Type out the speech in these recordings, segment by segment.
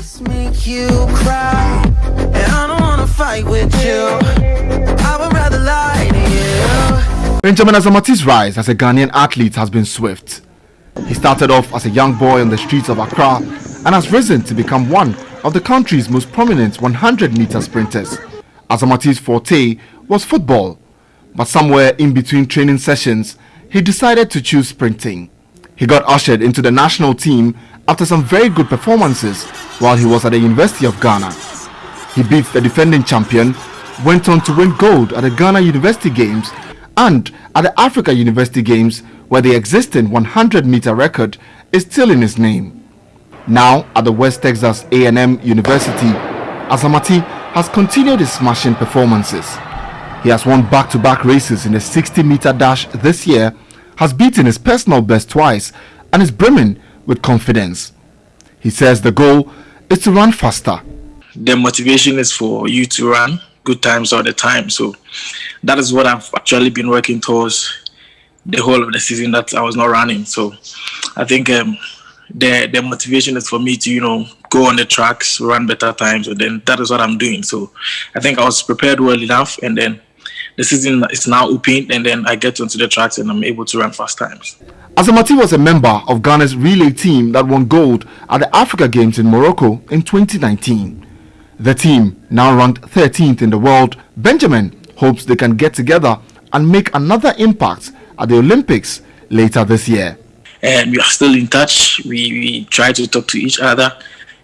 Make you cry, and I don't wanna fight with you. I would rather lie to you. Benjamin Azamati's rise as a Ghanaian athlete has been swift. He started off as a young boy on the streets of Accra and has risen to become one of the country's most prominent 100 meter sprinters. Azamati's forte was football, but somewhere in between training sessions, he decided to choose sprinting. He got ushered into the national team after some very good performances while he was at the University of Ghana. He beat the defending champion, went on to win gold at the Ghana University Games and at the Africa University Games where the existing 100 meter record is still in his name. Now at the West Texas A&M University, Azamati has continued his smashing performances. He has won back-to-back -back races in the 60 meter dash this year, has beaten his personal best twice and is brimming with confidence. He says the goal is to run faster. The motivation is for you to run good times all the time. So that is what I've actually been working towards the whole of the season that I was not running. So I think um, the the motivation is for me to you know go on the tracks, run better times, and then that is what I'm doing. So I think I was prepared well enough, and then the season is now open, and then I get onto the tracks and I'm able to run fast times. Azamati was a member of Ghana's relay team that won gold at the Africa Games in Morocco in 2019. The team, now ranked 13th in the world, Benjamin hopes they can get together and make another impact at the Olympics later this year. And we are still in touch. We, we try to talk to each other.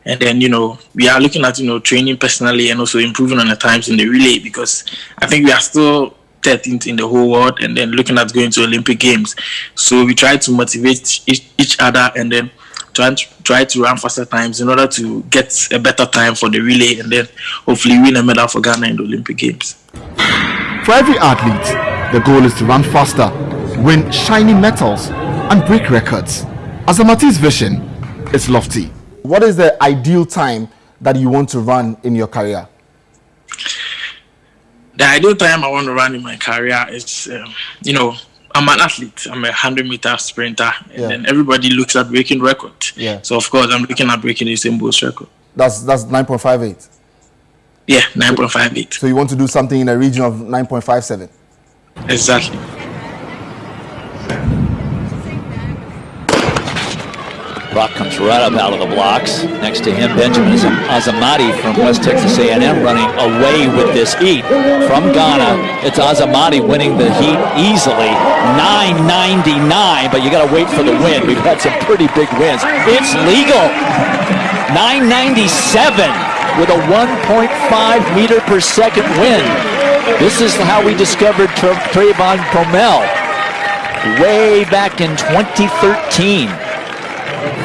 And then, you know, we are looking at, you know, training personally and also improving on the times in the relay because I think we are still 13th in the whole world and then looking at going to Olympic Games. So we try to motivate each, each other and then try to, try to run faster times in order to get a better time for the relay and then hopefully win a medal for Ghana in the Olympic Games. For every athlete, the goal is to run faster, win shiny medals and break records. Azamati's vision is lofty. What is the ideal time that you want to run in your career? the ideal time I want to run in my career is, um, you know, I'm an athlete. I'm a 100 meter sprinter. And yeah. then everybody looks at breaking record. Yeah. So, of course, I'm looking at breaking the same Bolt record. That's, that's 9.58? Yeah, 9.58. So you want to do something in the region of 9.57? Exactly. Brock comes right up out of the blocks. Next to him, Benjamin Azamati from West Texas A&M running away with this heat. From Ghana, it's Azamati winning the heat easily. 9.99, but you got to wait for the win. We've had some pretty big wins. It's legal. 997 with a 1.5 meter per second win. This is how we discovered Trayvon Bromell way back in 2013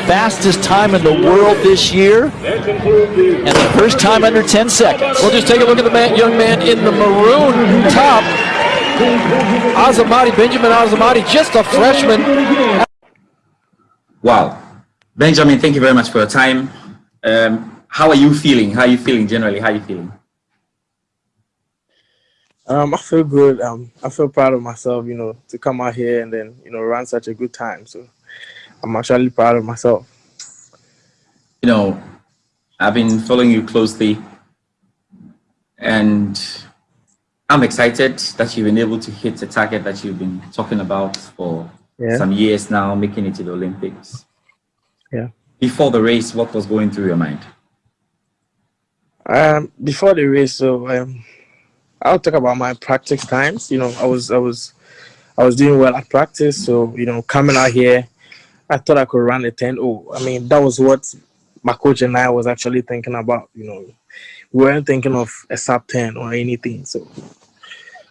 fastest time in the world this year, and the first time under 10 seconds. We'll just take a look at the man, young man in the maroon top. Azamati, Benjamin Azamati, just a freshman. Wow. Benjamin, thank you very much for your time. Um, how are you feeling? How are you feeling generally? How are you feeling? Um, I feel good. Um, I feel proud of myself, you know, to come out here and then, you know, run such a good time. So I'm actually proud of myself. You know, I've been following you closely and I'm excited that you've been able to hit the target that you've been talking about for yeah. some years now, making it to the Olympics. Yeah. Before the race, what was going through your mind? Um, before the race, so um, I'll talk about my practice times. You know, I was I was I was doing well at practice, so you know, coming out here, I thought I could run a 10 0. I mean, that was what my coach and I was actually thinking about. You know, we weren't thinking of a sub 10 or anything. So,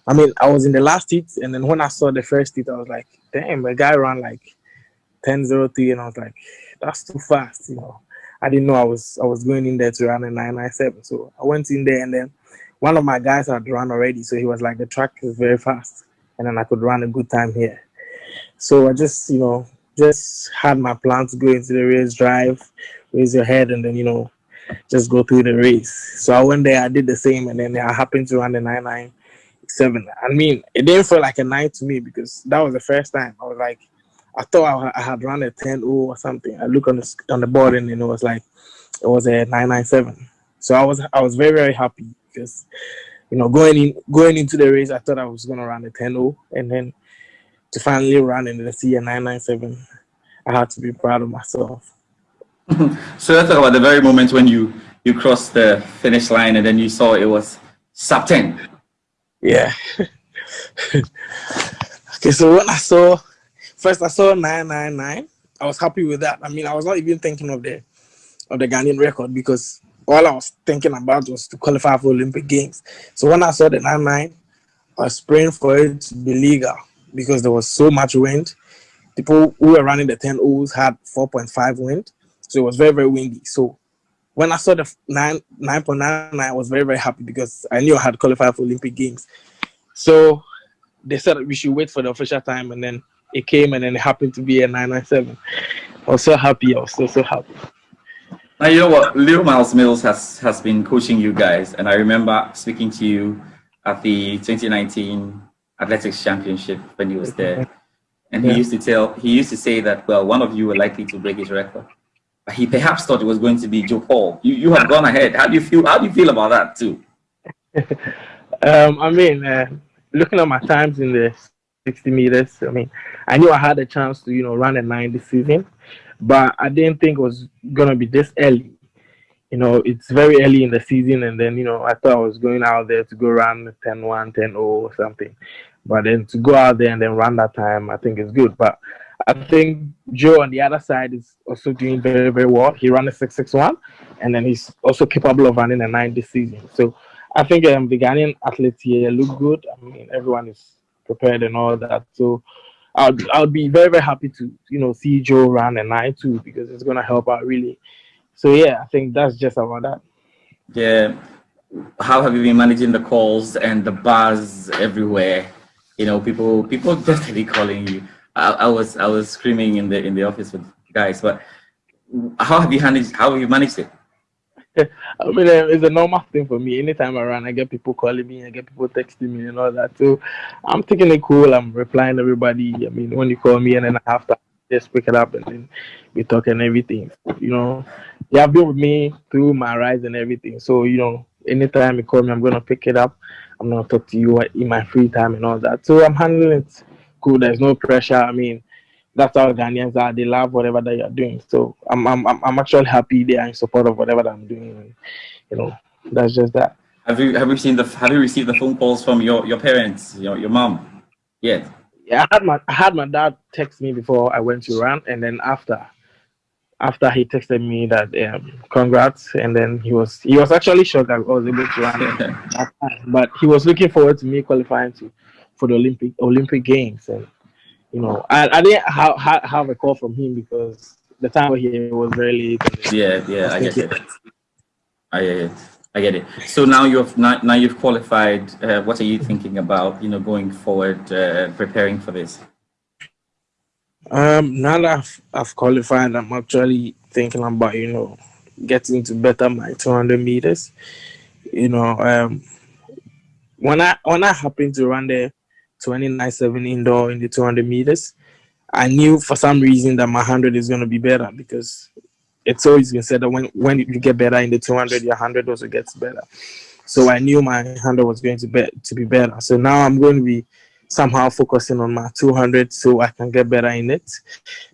I mean, I was in the last heat, and then when I saw the first heat, I was like, damn, a guy ran like 10 03, and I was like, that's too fast. You know, I didn't know I was I was going in there to run a 997. So I went in there, and then one of my guys had run already. So he was like, the track is very fast, and then I could run a good time here. So I just, you know, just had my plan to go into the race, drive, raise your head, and then you know, just go through the race. So I went there, I did the same, and then I happened to run the nine nine seven. I mean, it didn't feel like a nine to me because that was the first time. I was like, I thought I, had run a 10 or something. I look on the on the board and it was like it was a 997. So I was I was very very happy because you know going in going into the race I thought I was gonna run a 10 and then to finally run in the a 997 I had to be proud of myself. so let's talk about the very moment when you you crossed the finish line and then you saw it was sub 10. Yeah. okay, so when I saw first I saw 999, I was happy with that. I mean, I was not even thinking of the of the Ghanaian record because all I was thinking about was to qualify for Olympic Games. So when I saw the 99, I was praying for it to be legal because there was so much wind. People who were running the 10 O's had 4.5 wind. So it was very, very windy. So when I saw the 9 9.99, I was very, very happy because I knew I had qualified for Olympic Games. So they said we should wait for the official time and then it came and then it happened to be a 997. I was so happy. I was so, so happy. Now you know what, Little Myles-Mills has has been coaching you guys, and I remember speaking to you at the 2019 Athletics Championship when he was there, and he yeah. used to tell he used to say that well, one of you were likely to break his record, but he perhaps thought it was going to be Joe Paul. You you have gone ahead. How do you feel? How do you feel about that too? um, I mean, uh, looking at my times in the 60 meters, I mean, I knew I had a chance to you know run a nine this season but I didn't think it was gonna be this early. You know, it's very early in the season, and then you know I thought I was going out there to go run 10-1, 10-0 or something, but then to go out there and then run that time, I think is good. But I think Joe on the other side is also doing very very well. He ran a 6-6-1, and then he's also capable of running a 9 this season. So I think um, the Ghanaian athletes here look good. I mean, everyone is prepared and all that. So I'll, I'd be very very happy to you know see Joe run a nine too because it's gonna help out really. So yeah, I think that's just about that. Yeah, how have you been managing the calls and the buzz everywhere? You know, people people definitely calling you. I, I was I was screaming in the in the office with guys, but how have you managed? How have you managed it? I mean, uh, it's a normal thing for me. Anytime I run, I get people calling me, I get people texting me and all that. So I'm taking it cool. I'm replying to everybody. I mean, when you call me and then I have to just pick it up and then we talk and everything. You know, you have been with me through my rise and everything. So, you know, anytime you call me, I'm going to pick it up. I'm going to talk to you in my free time and all that. So I'm handling it cool. There's no pressure. I mean, that's how Ghanaians are. They love whatever that you're doing. So I'm I'm I'm actually happy they are in support of whatever I'm doing. And, you know, that's just that. Have you have you seen the have you received the phone calls from your your parents, your your mom? Yet? Yeah, I had my I had my dad text me before I went to run, and then after after he texted me that um, congrats, and then he was he was actually shocked that I was able to run but he was looking forward to me qualifying to for the Olympic Olympic Games and you know, I, I didn't have, have a call from him because the time here was very late. Yeah, yeah, I get it. I get it. I get it. So now you've now, now you've qualified. Uh, what are you thinking about? You know, going forward, uh, preparing for this. Um, now that I've, I've qualified, I'm actually thinking about you know getting to better my 200 meters. You know, um, when I when I happened to run there 29.7 indoor in the 200 meters. I knew for some reason that my 100 is going to be better because it's always been said that when, when you get better in the 200, your 100 also gets better. So I knew my 100 was going to be, to be better. So now I'm going to be somehow focusing on my 200 so I can get better in it.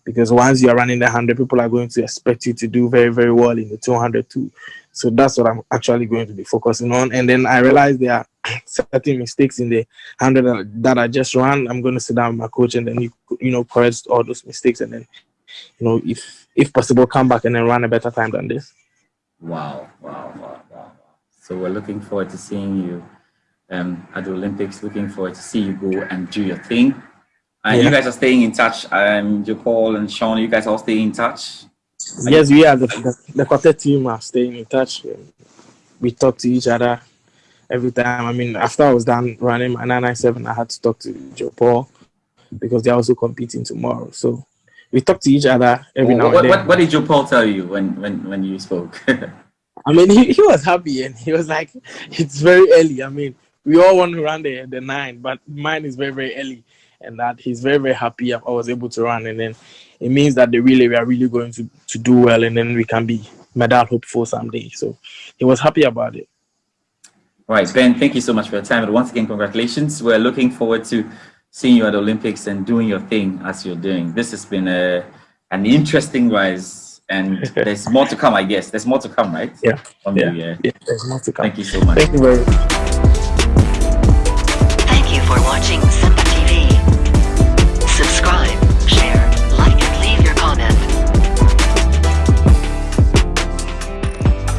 Because once you're running the 100, people are going to expect you to do very, very well in the 200 too. So that's what I'm actually going to be focusing on. And then I realized there are certain mistakes in the 100 that I just ran. I'm going to sit down with my coach and then, you, you know, correct all those mistakes. And then, you know, if, if possible, come back and then run a better time than this. Wow, wow, wow, wow. So we're looking forward to seeing you um, at the Olympics. Looking forward to see you go and do your thing. And yeah. you guys are staying in touch. Um, Joe Paul and Sean, you guys all stay in touch. Yes, we are. The, the, the quartet team are staying in touch. We talk to each other every time. I mean, after I was done running my 997, I had to talk to Joe Paul because they're also competing tomorrow. So we talk to each other every now what, and then. What, what did Joe Paul tell you when, when, when you spoke? I mean, he, he was happy and he was like, it's very early. I mean, we all want to run the, the nine, but mine is very, very early. And that he's very, very happy I was able to run. And then it means that the relay we are really going to, to do well and then we can be medal hopeful someday. So he was happy about it. Right, Ben, thank you so much for your time. And once again, congratulations. We're looking forward to seeing you at the Olympics and doing your thing as you're doing. This has been a, an interesting rise and there's more to come, I guess. There's more to come, right? Yeah. From yeah. You, yeah. yeah. There's more to come. Thank you so much. Thank you very much. Watching